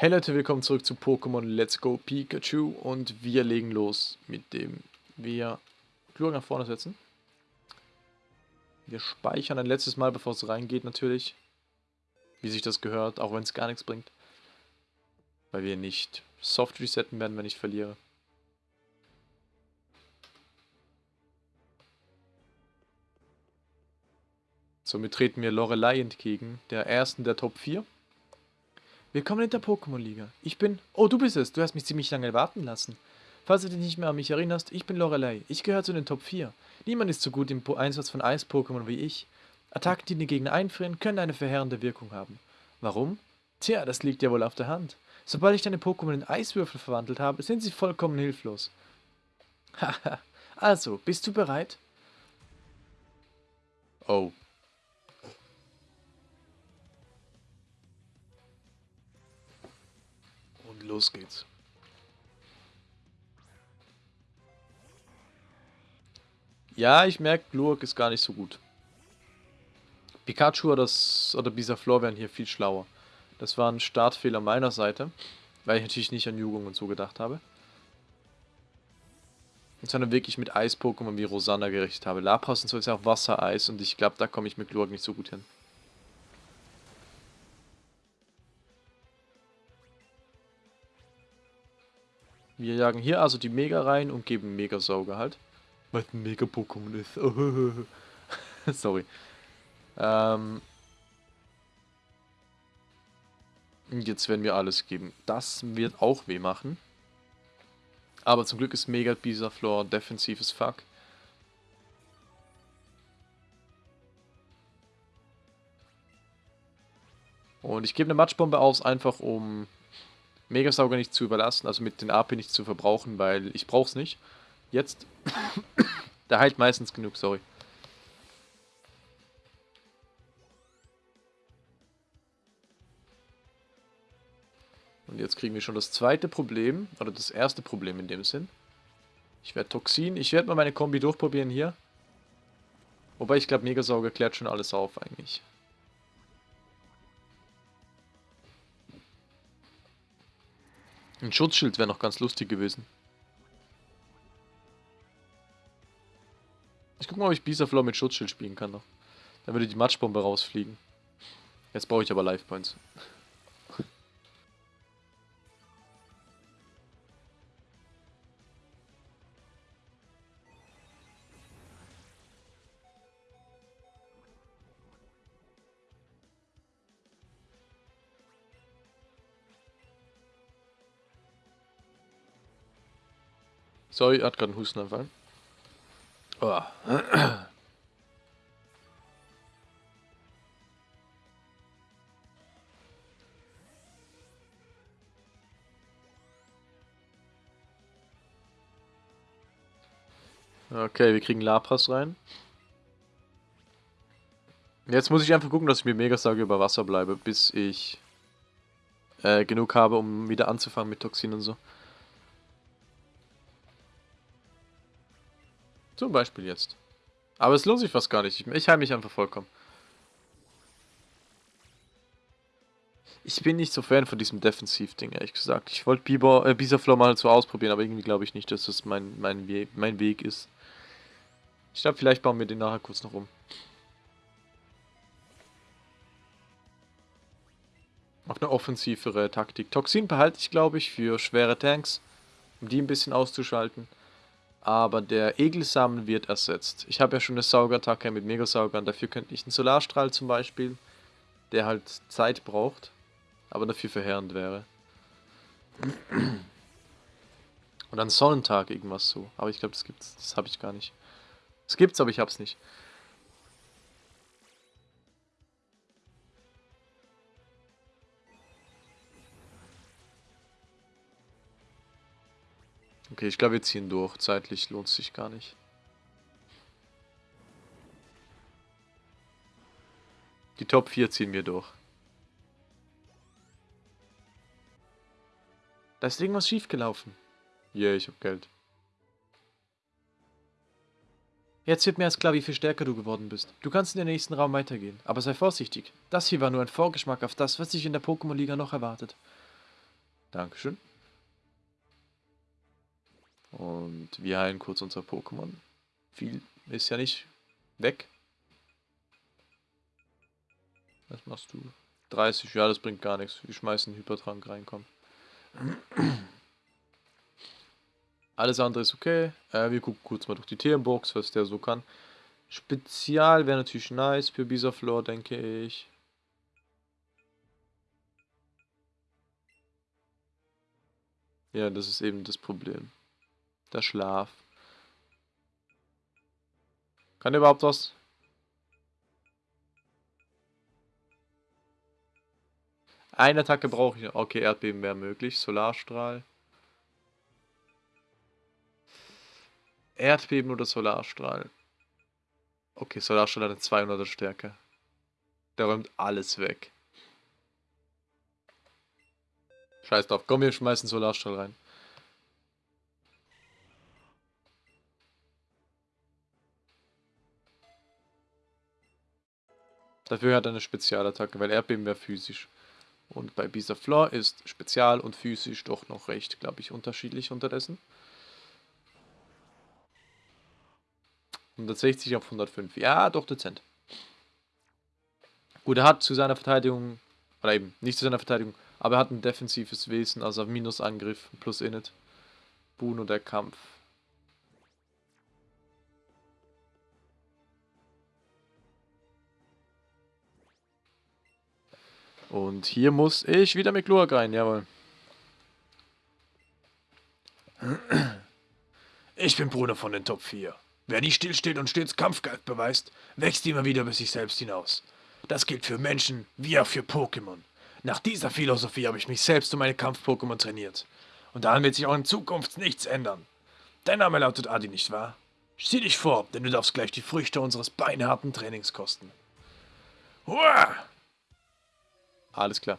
Hey Leute, willkommen zurück zu Pokémon Let's Go Pikachu und wir legen los, mit dem wir Klur nach vorne setzen. Wir speichern ein letztes Mal, bevor es reingeht natürlich, wie sich das gehört, auch wenn es gar nichts bringt. Weil wir nicht soft resetten werden, wenn ich verliere. Somit treten wir Lorelei entgegen, der ersten der Top 4. Willkommen in der Pokémon-Liga. Ich bin... Oh, du bist es. Du hast mich ziemlich lange warten lassen. Falls du dich nicht mehr an mich erinnerst, ich bin Lorelei. Ich gehöre zu den Top 4. Niemand ist so gut im Einsatz von Eis-Pokémon wie ich. Attacken, die den Gegner einfrieren, können eine verheerende Wirkung haben. Warum? Tja, das liegt ja wohl auf der Hand. Sobald ich deine Pokémon in Eiswürfel verwandelt habe, sind sie vollkommen hilflos. Haha. also, bist du bereit? Oh. Los geht's. Ja, ich merke, Glurak ist gar nicht so gut. Pikachu oder, oder Bisaflor wären hier viel schlauer. Das war ein Startfehler meiner Seite, weil ich natürlich nicht an Jugend und so gedacht habe. Sondern wirklich mit Eis-Pokémon wie Rosanna gerichtet habe. Lapras und so ist ja auch Wassereis und ich glaube, da komme ich mit Glurak nicht so gut hin. Wir jagen hier also die Mega rein und geben Mega-Sauger halt. Weil ein Mega-Pokémon ist. Sorry. Ähm. Jetzt werden wir alles geben. Das wird auch weh machen. Aber zum Glück ist Mega Bisaflor defensives Fuck. Und ich gebe eine Matschbombe aus, einfach um Megasauger nicht zu überlassen, also mit den AP nicht zu verbrauchen, weil ich brauch's nicht. Jetzt. Der heilt meistens genug, sorry. Und jetzt kriegen wir schon das zweite Problem, oder das erste Problem in dem Sinn. Ich werde Toxin, ich werde mal meine Kombi durchprobieren hier. Wobei ich glaube, Megasauger klärt schon alles auf eigentlich. Ein Schutzschild wäre noch ganz lustig gewesen. Ich guck mal, ob ich Bisaflow mit Schutzschild spielen kann noch. Dann würde die Matschbombe rausfliegen. Jetzt brauche ich aber Life Points. Sorry, hat gerade einen Hustenanfall. Oh. Okay, wir kriegen Lapras rein. Jetzt muss ich einfach gucken, dass ich mit Megasage über Wasser bleibe, bis ich äh, genug habe, um wieder anzufangen mit Toxin und so. Zum Beispiel jetzt. Aber es lohnt sich fast gar nicht. Ich heile mich einfach vollkommen. Ich bin nicht so Fan von diesem Defensiv-Ding, ehrlich gesagt. Ich wollte äh, Bisaflow mal so ausprobieren, aber irgendwie glaube ich nicht, dass das mein, mein, We mein Weg ist. Ich glaube, vielleicht bauen wir den nachher kurz noch um. Auf eine offensivere Taktik. Toxin behalte ich, glaube ich, für schwere Tanks, um die ein bisschen auszuschalten. Aber der Egelsamen wird ersetzt. Ich habe ja schon eine Saugerattacke mit Megasaugern. Dafür könnte ich einen Solarstrahl zum Beispiel, der halt Zeit braucht, aber dafür verheerend wäre. Und dann Sonnentag irgendwas so. Aber ich glaube, das gibt's. Das habe ich gar nicht. Es gibt's, aber ich hab's nicht. Okay, ich glaube, wir ziehen durch. Zeitlich lohnt es sich gar nicht. Die Top 4 ziehen wir durch. Da ist irgendwas schiefgelaufen. Yeah, ich hab Geld. Jetzt wird mir erst klar, wie viel stärker du geworden bist. Du kannst in den nächsten Raum weitergehen, aber sei vorsichtig. Das hier war nur ein Vorgeschmack auf das, was dich in der Pokémon-Liga noch erwartet. Dankeschön. Und wir heilen kurz unser Pokémon. Viel ist ja nicht weg. Was machst du? 30, ja, das bringt gar nichts. Wir schmeißen Hypertrank rein, komm. Alles andere ist okay. Äh, wir gucken kurz mal durch die Themenbox, was der so kann. Spezial wäre natürlich nice für Bisaflor, denke ich. Ja, das ist eben das Problem. Der Schlaf. Kann überhaupt was? Eine Attacke brauche ich. Okay, Erdbeben wäre möglich. Solarstrahl. Erdbeben oder Solarstrahl? Okay, Solarstrahl hat eine 200er Stärke. Der räumt alles weg. Scheiß drauf. Komm, wir schmeißen Solarstrahl rein. Dafür hat er eine Spezialattacke, weil Erdbeben wäre physisch. Und bei Bisaflor ist Spezial und physisch doch noch recht, glaube ich, unterschiedlich unterdessen. 160 auf 105. Ja, doch dezent. Gut, er hat zu seiner Verteidigung, oder eben nicht zu seiner Verteidigung, aber er hat ein defensives Wesen, also Minusangriff plus Init. Boon und der Kampf. Und hier muss ich wieder mit Glurak rein, jawohl. Ich bin Bruder von den Top 4. Wer nicht stillsteht und stets Kampfgeist beweist, wächst immer wieder bis sich selbst hinaus. Das gilt für Menschen wie auch für Pokémon. Nach dieser Philosophie habe ich mich selbst um meine Kampf-Pokémon trainiert. Und daran wird sich auch in Zukunft nichts ändern. Dein Name lautet Adi, nicht wahr? Sieh dich vor, denn du darfst gleich die Früchte unseres beinharten Trainings kosten. Hurra! Alles klar.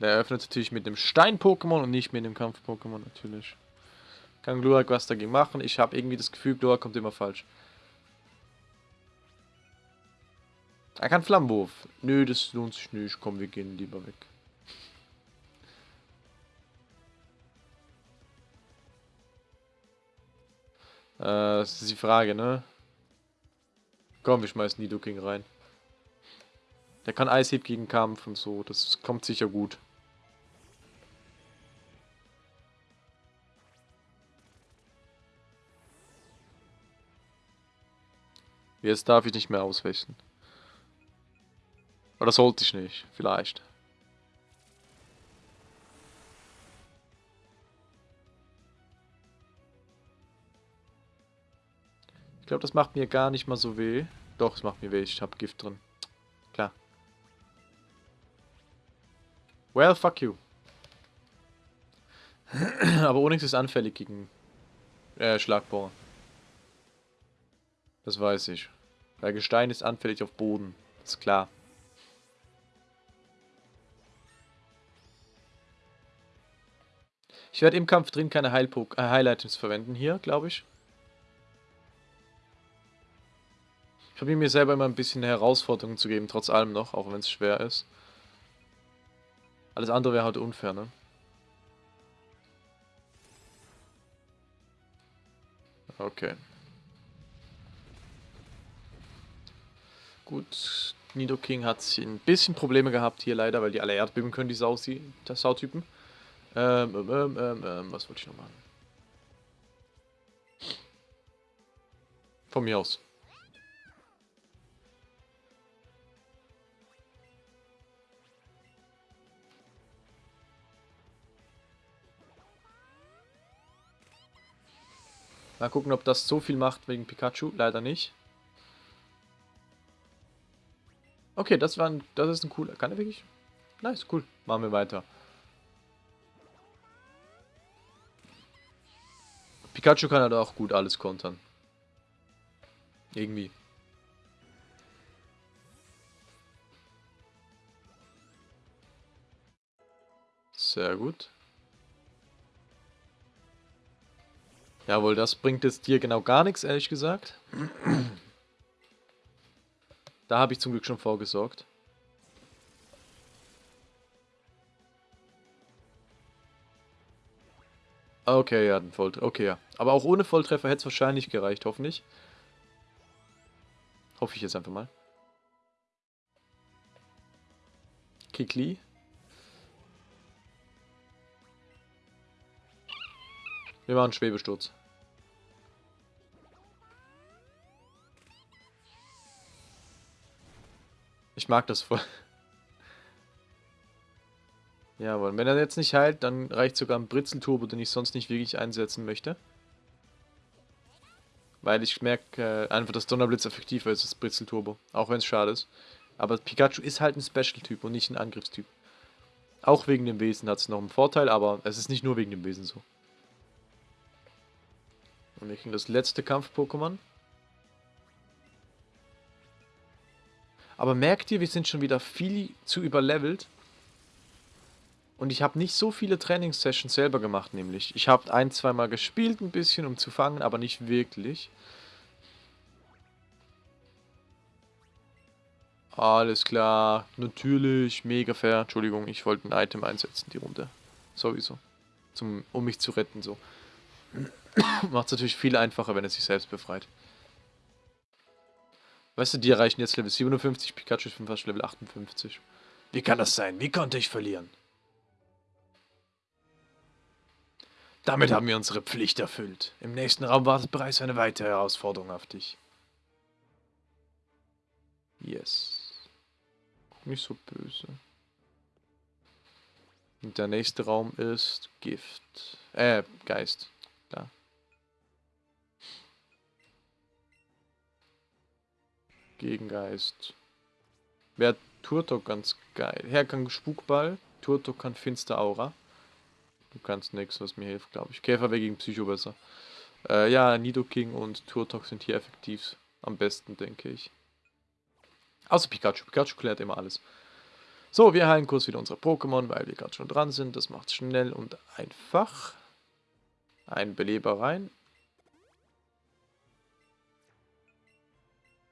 Der eröffnet natürlich mit dem Stein-Pokémon und nicht mit dem Kampf-Pokémon natürlich. Kann Glurak was dagegen machen? Ich habe irgendwie das Gefühl, Glurak kommt immer falsch. Er kann Flammenwurf. Nö, das lohnt sich nicht. Komm, wir gehen lieber weg. Äh, das ist die Frage, ne? Komm, wir schmeißen Nidoking rein. Der kann Eishieb gegen Kampf und so. Das kommt sicher gut. Jetzt darf ich nicht mehr auswechseln. Oder sollte ich nicht, vielleicht. Glaube, das macht mir gar nicht mal so weh. Doch, es macht mir weh, ich habe Gift drin. Klar. Well, fuck you. Aber Onyx ist anfällig gegen äh, Schlagbohrer. Das weiß ich. Weil Gestein ist anfällig auf Boden. ist klar. Ich werde im Kampf drin keine Heil äh, Heil-Items verwenden hier, glaube ich. Probiere mir selber immer ein bisschen Herausforderungen zu geben, trotz allem noch, auch wenn es schwer ist. Alles andere wäre halt unfair, ne? Okay. Gut, Nidoking hat ein bisschen Probleme gehabt hier leider, weil die alle Erdbeben können, die Sau Sautypen. Ähm, ähm, ähm, ähm, ähm, was wollte ich noch machen? Von mir aus. Mal gucken, ob das so viel macht wegen Pikachu. Leider nicht. Okay, das war ein, das ist ein cooler. Kann er wirklich? Nice, cool. Machen wir weiter. Pikachu kann halt auch gut alles kontern. Irgendwie. Sehr gut. Jawohl, das bringt jetzt dir genau gar nichts, ehrlich gesagt. Da habe ich zum Glück schon vorgesorgt. Okay, ja, ein Volltreffer. Okay, ja. Aber auch ohne Volltreffer hätte es wahrscheinlich gereicht, hoffentlich. Hoffe ich jetzt einfach mal. Kikli. Wir machen Schwebesturz. Ich mag das voll. Jawohl, wenn er jetzt nicht heilt, dann reicht sogar ein Britzelturbo, den ich sonst nicht wirklich einsetzen möchte. Weil ich merke äh, einfach, dass Donnerblitz effektiver ist als Britzelturbo. Auch wenn es schade ist. Aber Pikachu ist halt ein Special-Typ und nicht ein Angriffstyp. Auch wegen dem Wesen hat es noch einen Vorteil, aber es ist nicht nur wegen dem Wesen so. Und wir kriegen das letzte Kampf-Pokémon. Aber merkt ihr, wir sind schon wieder viel zu überlevelt. Und ich habe nicht so viele Trainingssessions selber gemacht, nämlich. Ich habe ein, zweimal gespielt ein bisschen, um zu fangen, aber nicht wirklich. Alles klar, natürlich, mega fair. Entschuldigung, ich wollte ein Item einsetzen, die Runde. Sowieso. Zum, um mich zu retten, so. Macht es natürlich viel einfacher, wenn er sich selbst befreit. Weißt du, die erreichen jetzt Level 57, Pikachu ist fast Level 58. Wie kann das sein? Wie konnte ich verlieren? Damit haben wir unsere Pflicht erfüllt. Im nächsten Raum wartet bereits eine weitere Herausforderung auf dich. Yes. Nicht so böse. Und der nächste Raum ist Gift. Äh, Geist. Gegengeist. Wäre Turtok ganz geil. Hergang Spukball. Turtok kann Finster Aura. Du kannst nichts, was mir hilft, glaube ich. Käfer wäre gegen Psycho besser. Äh, ja, Nidoking und Turtok sind hier effektiv am besten, denke ich. Außer Pikachu. Pikachu klärt immer alles. So, wir heilen kurz wieder unsere Pokémon, weil wir gerade schon dran sind. Das macht schnell und einfach. Ein Beleber rein.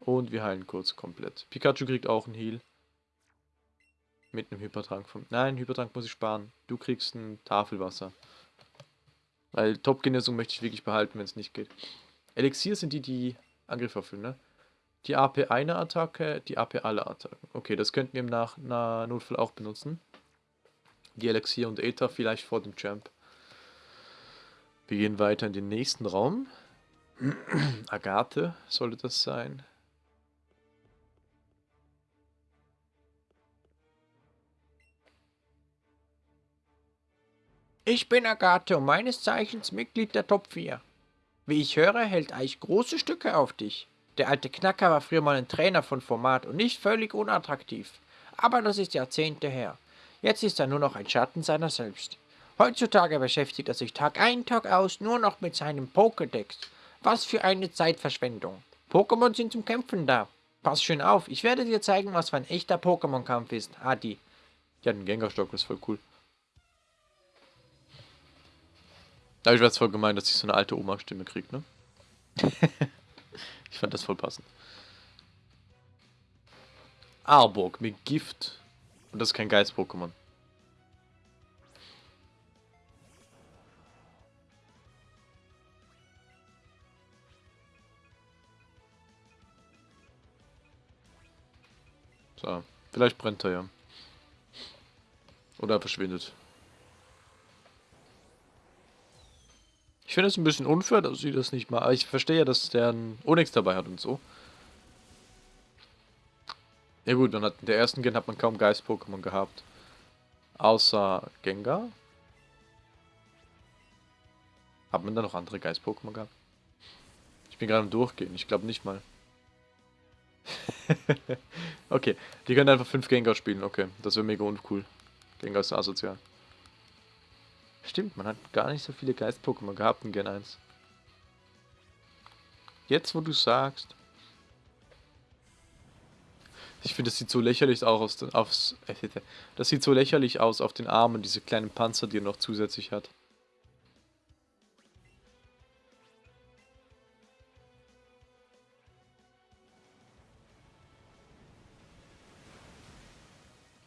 Und wir heilen kurz komplett. Pikachu kriegt auch einen Heal. Mit einem Hypertrank von... Nein, Hypertrank muss ich sparen. Du kriegst ein Tafelwasser. Weil Top-Genesung möchte ich wirklich behalten, wenn es nicht geht. Elixier sind die, die Angriff erfüllen, ne? Die AP eine Attacke, die AP alle Attacken. Okay, das könnten wir im Nach na Notfall auch benutzen. Die Elixier und Ether vielleicht vor dem Champ. Wir gehen weiter in den nächsten Raum. Agathe sollte das sein. Ich bin Agathe und meines Zeichens Mitglied der Top 4. Wie ich höre, hält Eich große Stücke auf dich. Der alte Knacker war früher mal ein Trainer von Format und nicht völlig unattraktiv. Aber das ist Jahrzehnte her. Jetzt ist er nur noch ein Schatten seiner selbst. Heutzutage beschäftigt er sich Tag ein, Tag aus nur noch mit seinem Pokédex. Was für eine Zeitverschwendung. Pokémon sind zum Kämpfen da. Pass schön auf, ich werde dir zeigen, was für ein echter Pokémon-Kampf ist, Adi. Ja, ein Gengarstock ist voll cool. Da ich es voll gemeint, dass ich so eine alte Oma-Stimme kriege, ne? ich fand das voll passend. Arborg mit Gift. Und das ist kein Geist-Pokémon. So, vielleicht brennt er ja. Oder er verschwindet. Ich finde es ein bisschen unfair, dass sie das nicht mal. Aber ich verstehe ja, dass der einen Onyx dabei hat und so. Ja gut, dann hat in der ersten Gen hat man kaum Geist-Pokémon gehabt. Außer Gengar. Hat man da noch andere Geist-Pokémon gehabt? Ich bin gerade am Durchgehen, ich glaube nicht mal. okay, die können einfach 5 Gengar spielen, okay. Das wäre mega uncool. Gengar ist asozial. Stimmt, man hat gar nicht so viele Geist-Pokémon gehabt in Gen 1. Jetzt, wo du sagst. Ich finde, das sieht so lächerlich aus auf aufs, äh, Das sieht so lächerlich aus auf den Armen, diese kleinen Panzer, die er noch zusätzlich hat.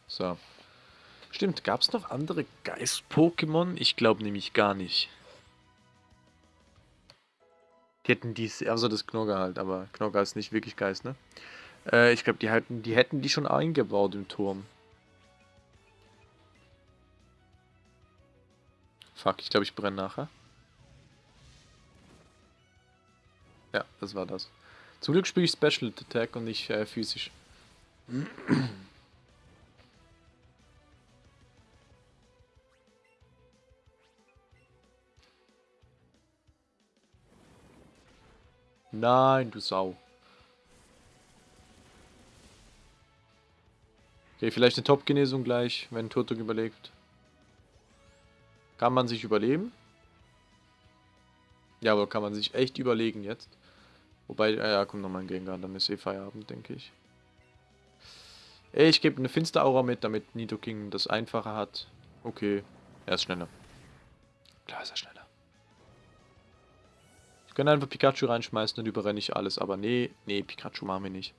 So. Stimmt, gab es noch andere Geist-Pokémon? Ich glaube nämlich gar nicht. Die hätten dies, also das Knogger halt, aber Knogger ist nicht wirklich Geist, ne? Äh, ich glaube, die hätten, die hätten die schon eingebaut im Turm. Fuck, ich glaube, ich brenne nachher. Ja, das war das. Zum Glück spiele ich Special Attack und nicht äh, physisch. Nein, du Sau. Okay, vielleicht eine Top-Genesung gleich, wenn Turtok überlebt. Kann man sich überleben? Ja, aber kann man sich echt überlegen jetzt. Wobei, äh, ja, kommt nochmal ein Gengar, dann ist eh Feierabend, denke ich. Ich gebe eine Finsteraura mit, damit Nidoking das einfacher hat. Okay, er ist schneller. Klar ist er schneller. Könnte einfach Pikachu reinschmeißen, dann überrenne ich alles. Aber nee, nee, Pikachu machen wir nicht.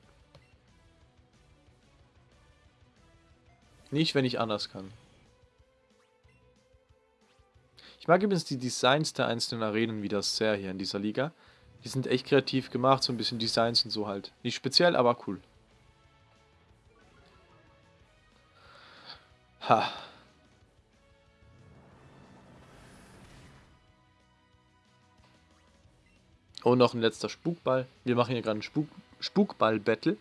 Nicht, wenn ich anders kann. Ich mag übrigens die Designs der einzelnen Arenen wieder sehr hier in dieser Liga. Die sind echt kreativ gemacht, so ein bisschen Designs und so halt. Nicht speziell, aber cool. Ha. Und noch ein letzter Spukball. Wir machen hier gerade ein Spuk Spukball-Battle.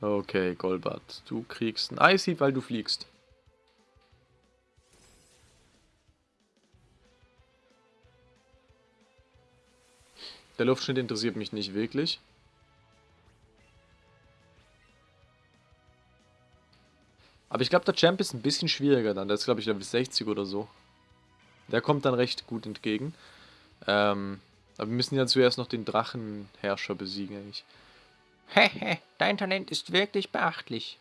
Okay, Golbat, du kriegst ein Eishieb, weil du fliegst. Der Luftschnitt interessiert mich nicht wirklich. Aber ich glaube, der Champ ist ein bisschen schwieriger dann. Der ist, glaube ich, Level 60 oder so. Der kommt dann recht gut entgegen. Ähm, aber wir müssen ja zuerst noch den Drachenherrscher besiegen, eigentlich. Hehe, dein Talent ist wirklich beachtlich.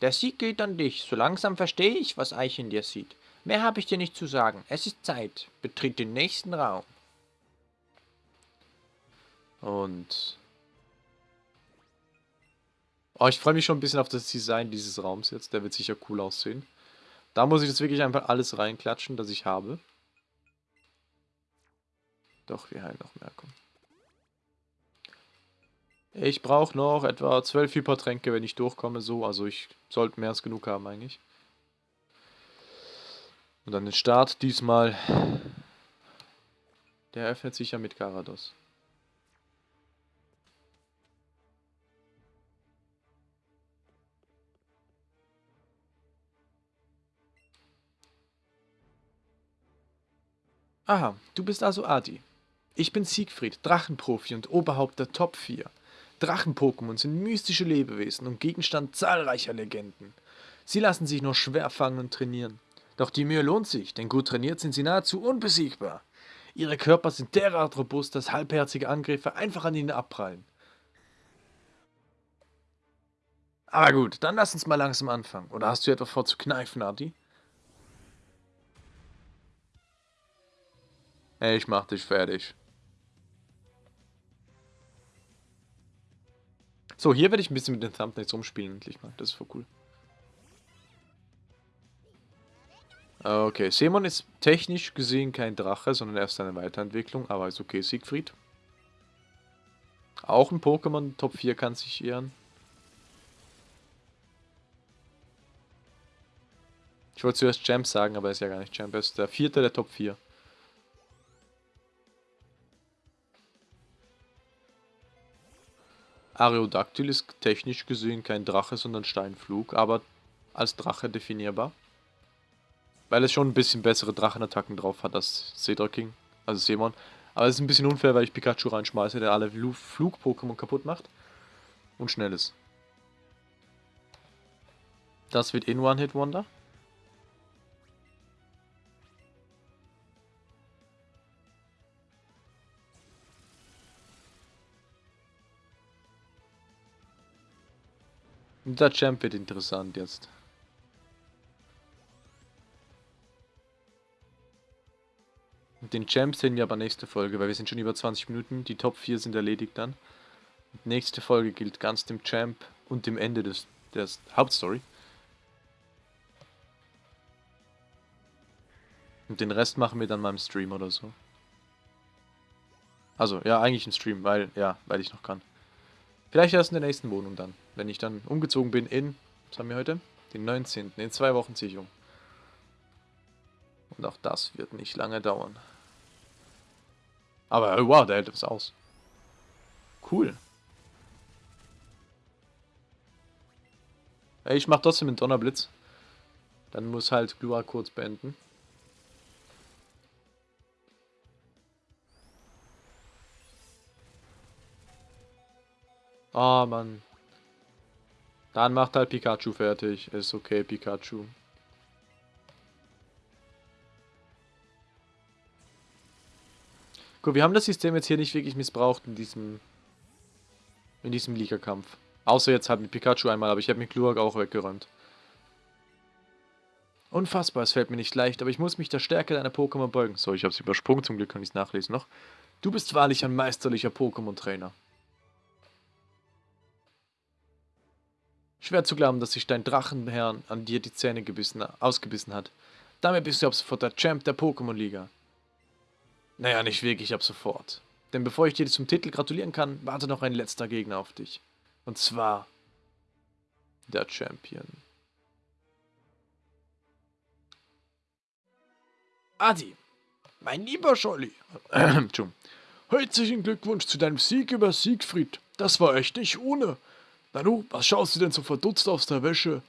Der Sieg geht an dich. So langsam verstehe ich, was Eich in dir sieht. Mehr habe ich dir nicht zu sagen. Es ist Zeit. Betritt den nächsten Raum. Und... Oh, ich freue mich schon ein bisschen auf das Design dieses Raums jetzt. Der wird sicher cool aussehen. Da muss ich jetzt wirklich einfach alles reinklatschen, das ich habe. Doch, wir heilen noch mehr. Komm. Ich brauche noch etwa 12 Hypertränke, wenn ich durchkomme. So, also ich sollte mehr als genug haben eigentlich. Und dann den Start diesmal. Der öffnet sich ja mit Garados. Aha, du bist also Adi. Ich bin Siegfried, Drachenprofi und Oberhaupt der Top 4. Drachen-Pokémon sind mystische Lebewesen und Gegenstand zahlreicher Legenden. Sie lassen sich nur schwer fangen und trainieren. Doch die Mühe lohnt sich, denn gut trainiert sind sie nahezu unbesiegbar. Ihre Körper sind derart robust, dass halbherzige Angriffe einfach an ihnen abprallen. Aber gut, dann lass uns mal langsam anfangen. Oder hast du etwa vor zu kneifen, Adi? Ich mach dich fertig. So, hier werde ich ein bisschen mit den Thumbnails rumspielen, endlich mal. Das ist voll cool. Okay, Semon ist technisch gesehen kein Drache, sondern erst eine Weiterentwicklung, aber ist okay, Siegfried. Auch ein Pokémon Top 4 kann sich ehren. Ich wollte zuerst Champ sagen, aber er ist ja gar nicht Champ, er ist der vierte der Top 4. Areodactyl ist technisch gesehen kein Drache, sondern Steinflug, aber als Drache definierbar weil es schon ein bisschen bessere Drachenattacken drauf hat als Cedra King, also Seemon. Aber es ist ein bisschen unfair, weil ich Pikachu reinschmeiße, der alle Flug-Pokémon kaputt macht und schnell ist. Das wird eh in One-Hit-Wonder. Der Champ wird interessant jetzt. Den Champ sehen wir aber nächste Folge, weil wir sind schon über 20 Minuten. Die Top 4 sind erledigt dann. Und nächste Folge gilt ganz dem Champ und dem Ende des, des Hauptstory. Und den Rest machen wir dann mal im Stream oder so. Also, ja, eigentlich im Stream, weil, ja, weil ich noch kann. Vielleicht erst in der nächsten Wohnung dann. Wenn ich dann umgezogen bin in, was haben wir heute? Den 19. In zwei Wochen ziehe ich um. Und auch das wird nicht lange dauern. Aber oh, wow, der hält es aus. Cool. Ey, ich mach trotzdem einen Donnerblitz. Dann muss halt Glua kurz beenden. Ah, oh, Mann. Dann macht halt Pikachu fertig. Ist okay, Pikachu. Gut, wir haben das System jetzt hier nicht wirklich missbraucht in diesem in diesem Liga-Kampf. Außer jetzt halt mit Pikachu einmal, aber ich habe mit Glurak auch weggeräumt. Unfassbar, es fällt mir nicht leicht, aber ich muss mich der Stärke deiner Pokémon beugen. So, ich habe es übersprungen, zum Glück kann ich es nachlesen noch. Du bist wahrlich ein meisterlicher Pokémon-Trainer. Schwer zu glauben, dass sich dein Drachenherr an dir die Zähne gebissen, ausgebissen hat. Damit bist du ab sofort der Champ der Pokémon-Liga. Naja, nicht wirklich ab sofort. Denn bevor ich dir zum Titel gratulieren kann, warte noch ein letzter Gegner auf dich. Und zwar der Champion. Adi, mein lieber Scholli. Herzlichen Glückwunsch zu deinem Sieg über Siegfried. Das war echt nicht ohne. Nanu, was schaust du denn so verdutzt aus der Wäsche?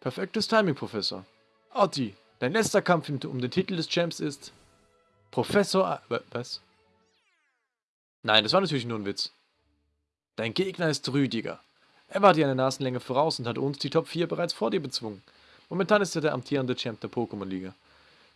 Perfektes Timing, Professor. Adi, dein letzter Kampf um den Titel des Champs ist Professor... Was? Nein, das war natürlich nur ein Witz. Dein Gegner ist Rüdiger. Er war dir eine Nasenlänge voraus und hat uns die Top 4 bereits vor dir bezwungen. Momentan ist er der amtierende Champ der Pokémon-Liga.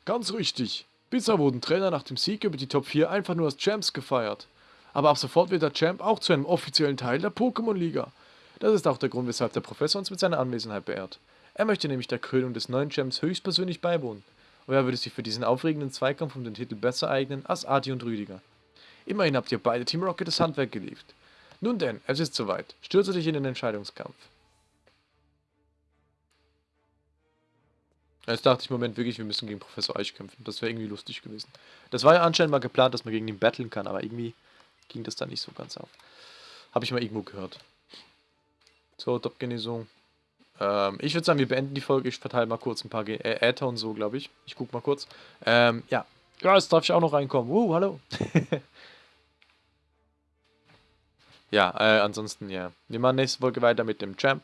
Ganz richtig. Bisher wurden Trainer nach dem Sieg über die Top 4 einfach nur als Champs gefeiert. Aber ab sofort wird der Champ auch zu einem offiziellen Teil der Pokémon-Liga. Das ist auch der Grund, weshalb der Professor uns mit seiner Anwesenheit beehrt. Er möchte nämlich der Krönung des neuen Champs höchstpersönlich beiwohnen. Wer würde sich für diesen aufregenden Zweikampf um den Titel besser eignen als Adi und Rüdiger? Immerhin habt ihr beide Team Rocket das Handwerk geliefert. Nun denn, es ist soweit. Stürze dich in den Entscheidungskampf. Jetzt dachte ich im Moment wirklich, wir müssen gegen Professor Eich kämpfen. Das wäre irgendwie lustig gewesen. Das war ja anscheinend mal geplant, dass man gegen ihn battlen kann, aber irgendwie ging das da nicht so ganz auf. Habe ich mal irgendwo gehört. So, Top-Genesung. Ähm, ich würde sagen, wir beenden die Folge. Ich verteile mal kurz ein paar Ge äh, Äther und so, glaube ich. Ich gucke mal kurz. Ähm, ja. Ja, jetzt darf ich auch noch reinkommen. Uh, hallo. ja, äh, ansonsten, ja. Wir machen nächste Folge weiter mit dem Champ.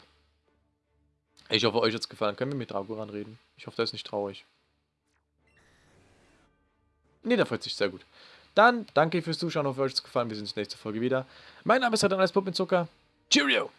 Ich hoffe, euch hat es gefallen. Können wir mit Dragoran reden? Ich hoffe, der ist nicht traurig. Ne, der freut sich sehr gut. Dann danke fürs Zuschauen. Hoffe, euch hat es gefallen. Wir sehen uns nächste Folge wieder. Mein Name ist Adrian Puppen Zucker. Cheerio!